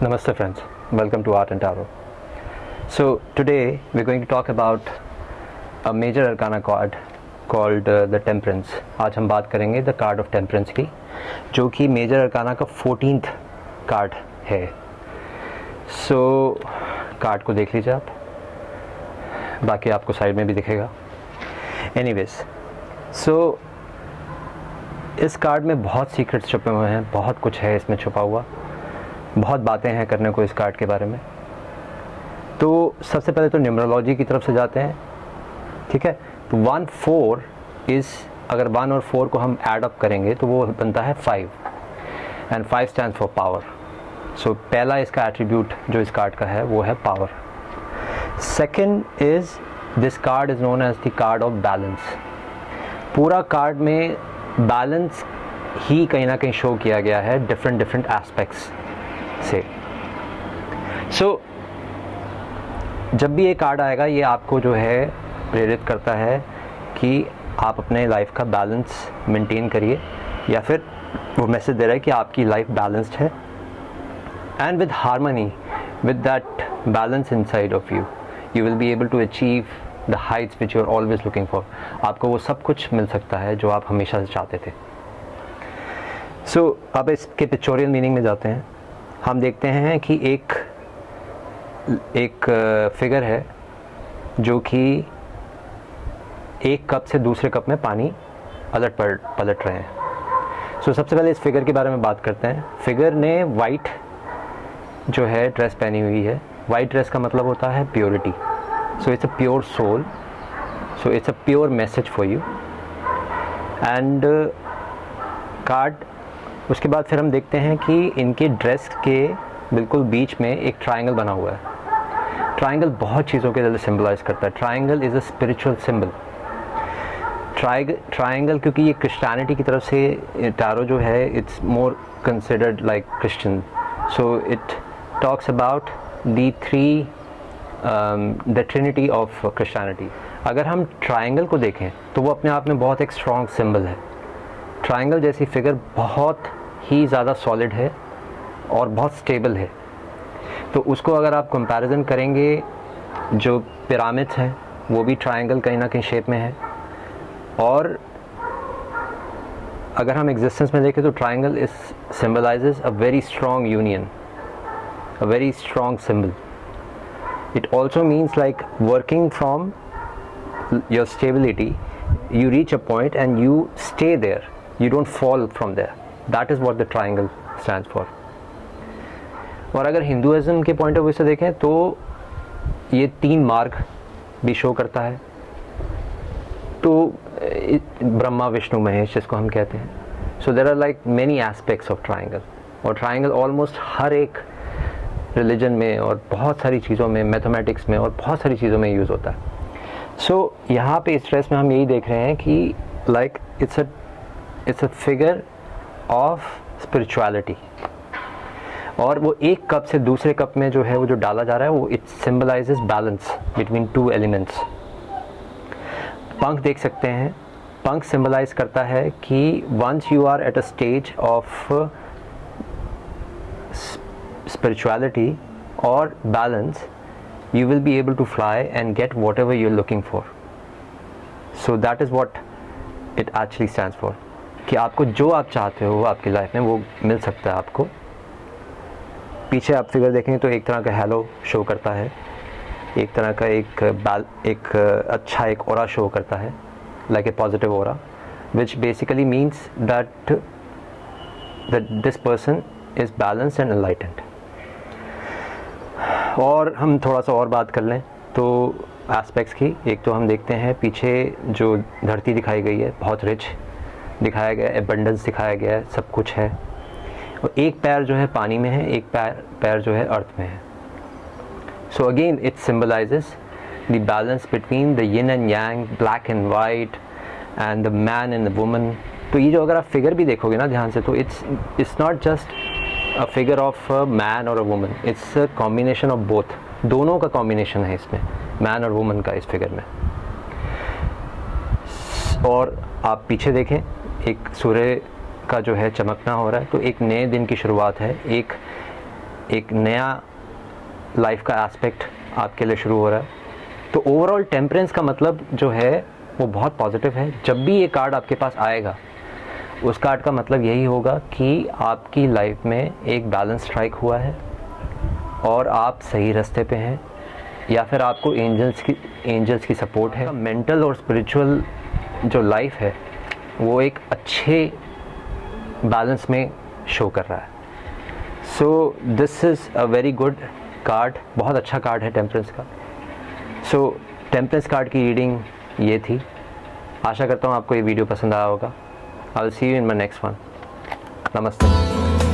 Namaste friends, welcome to Art and Tarot. So today we're going to talk about a major arcana card called uh, the Temperance. आज हम बात करेंगे the card of Temperance की जो कि major arcana का 14th card है so so, card को देख लीजिए आप बाकी आपको साइड में भी दिखेगा एनीवेज सो so, इस कार्ड में बहुत सीक्रेट्स छुपे हुए हैं बहुत कुछ है इसमें छुपा हुआ बहुत बातें हैं करने को इस कार्ड के बारे में। तो सबसे पहले तो न्यूमरोलॉजी की तरफ़ से जाते हैं। ठीक है? तो वन फोर इज़, अगर वन और फोर को हम एड अप करेंगे तो वो बनता है five. And five stand for power so पहला इसका एट्रीब्यूट जो इस कार्ड का है, वो है power second is this card is known as the card of balance पूरा कार्ड में बैलेंस ही कहीं ना कहीं शो किया गया है डिफरेंट डिफरेंट एस्पेक्ट्स से। सो so, जब भी ये कार्ड आएगा ये आपको जो है प्रेरित करता है कि आप अपने लाइफ का बैलेंस मेंटेन करिए या फिर वो मैसेज दे रहा है कि आपकी लाइफ बैलेंस्ड है। And with harmony with that balance inside of you you will be able to achieve the heights which you are always looking for आपको वो सब कुछ मिल सकता है जो आप हमेशा से चाहते थे। सो so, अब इसके पिक्चोरियल मीनिंग में जाते हैं। हम देखते हैं कि एक एक फिगर है जो कि एक कप से दूसरे कप में पानी अलट पलट पलट रहे हैं। सो so, सबसे पहले इस फिगर के बारे में बात करते हैं। फिगर ने वाइट जो है ड्रेस पहनी हुई है। वाइट ड्रेस का मतलब होता है purity so it's a pure soul so it's a pure message for you and card उसके बाद फिर हम देखते हैं कि इनके ड्रेस के बिल्कुल बीच में एक ट्राइंगल बना हुआ है। ट्राइंगल बहुत चीज़ों के ज़्यादा सिम्बलाइज करता है। Triangle is a spiritual symbol triangle क्योंकि ये क्रिश्चियनिटी की तरफ़ से टारो जो है it's more considered like Christian so it talks about the three the trinity of Christianity अगर हम ट्राइंगल को देखें तो वो अपने आप में बहुत एक स्ट्रॉन्ग सिंबल है। ट्राइंगल जैसी फिगर बहुत ही ज़्यादा सॉलिड है और बहुत स्टेबल है। तो उसको अगर आप कंपैरिजन करेंगे, जो पिरामिड्स हैं, वो भी ट्रायंगल कहीं ना कहीं शेप में है। और अगर हम एग्जिस्टेंस में देखें तो triangle is symbolizes a very strong union a very strong symbol it also means like working from your stability, you reach a point and you stay there. You don't fall from there. That is what the triangle stands for. और अगर Hinduism के point of view से देखें तो ये तीन मार्ग भी शो करता है। तो ब्रह्मा विष्णु महेश जिसको हम कहते हैं। So there are like many aspects of triangle और ट्राइंगल ऑलमोस्ट हर एक रिलीजन में और बहुत सारी चीज़ों में मैथमेटिक्स में और बहुत सारी चीज़ों में यूज़ होता है। सो so, यहाँ पे इस ड्रेस में हम यही देख रहे हैं कि like it's a it's a figure of spirituality और वो एक कप से दूसरे कप में जो है वो जो डाला जा रहा है, वो it symbolize balance between two elements पंख देख सकते हैं। पंख सिम्बलाइज करता है कि once you are at a stage of spirituality और balance you will be able to fly and get whatever you are looking for so that is what it actually stand for कि आपको जो आप चाहते हो आपकी लाइफ में वो मिल सकता है आपको। पीछे आप फिगर देखेंगे तो एक तरह का हेलो शो करता है। एक तरह का एक बैल एक अच्छा एक और शो करता है लाइक ए पॉजिटिव और which basically means that that this person is balanced and enlightened. और हम थोड़ा सा और बात कर लें तो एस्पेक्ट्स की। एक तो हम देखते हैं पीछे जो धरती दिखाई गई है, बहुत रिच दिखाया गया है एबंडेंस दिखाया गया है सब कुछ है। और एक पैर जो है पानी में है, एक पैर पैर जो है अर्थ में है। So again it symbolizes the balance between the yin and yang black and white and the man and the woman तो ये जो अगर आप फिगर भी देखोगे ना ध्यान से तो it's it's not just a figure of a man और a woman it's a combination of both दोनों का कॉम्बिनेशन है इसमें मैन और वुमन का इस फिगर में। और आप पीछे देखें एक सूर्य का जो है चमकना हो रहा है तो एक नए दिन की शुरुआत है। एक एक नया लाइफ का एस्पेक्ट आपके लिए शुरू हो रहा है। तो ओवरऑल टेम्परेंस का मतलब जो है, वो बहुत पॉजिटिव है। जब भी ये कार्ड आपके पास आएगा, उस कार्ड का मतलब यही होगा कि आपकी लाइफ में एक बैलेंस स्ट्राइक हुआ है और आप सही रास्ते पे हैं, या फिर आपको एंजल्स की एंजल्स की सपोर्ट है। मेंटल और स्पिरिचुअल जो लाइफ है वो एक अच्छे बैलेंस में शो कर रहा है। So this is a very good card बहुत अच्छा कार्ड है टेम्परेंस का। सो टेम्परेंस कार्ड की रीडिंग ये थी। आशा करता हूँ आपको ये वीडियो पसंद आया होगा। I will see you in my next one नमस्ते।